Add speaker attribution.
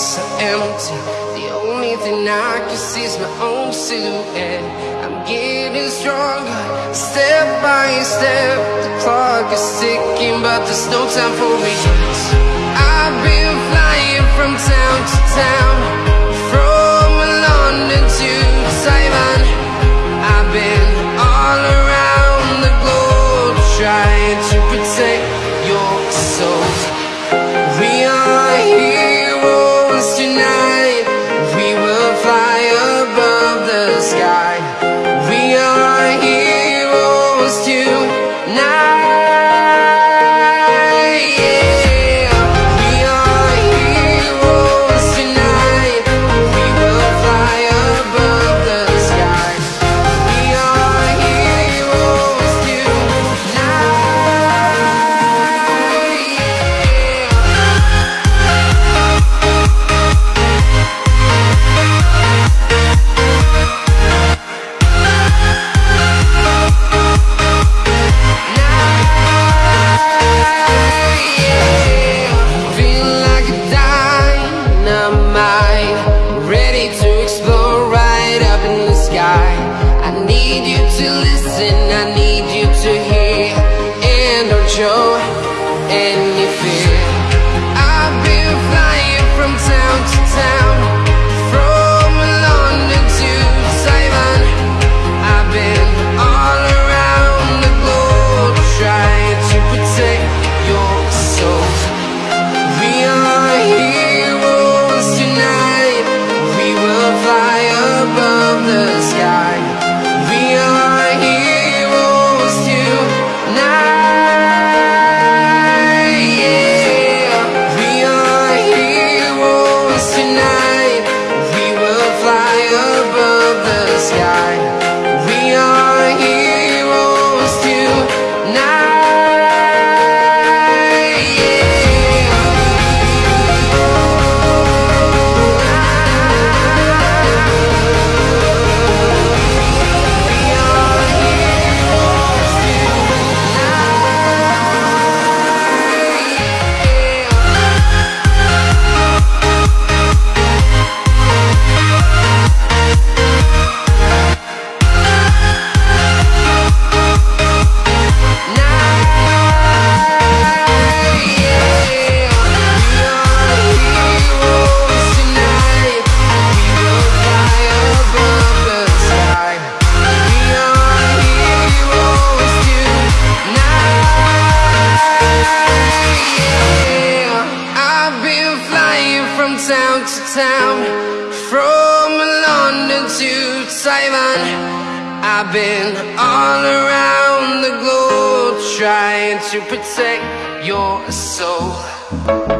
Speaker 1: So empty. The only thing I can see is my own silhouette. I'm getting stronger, step by step. The clock is ticking, but there's no time for me. I've been I've been all around the globe trying to protect your soul.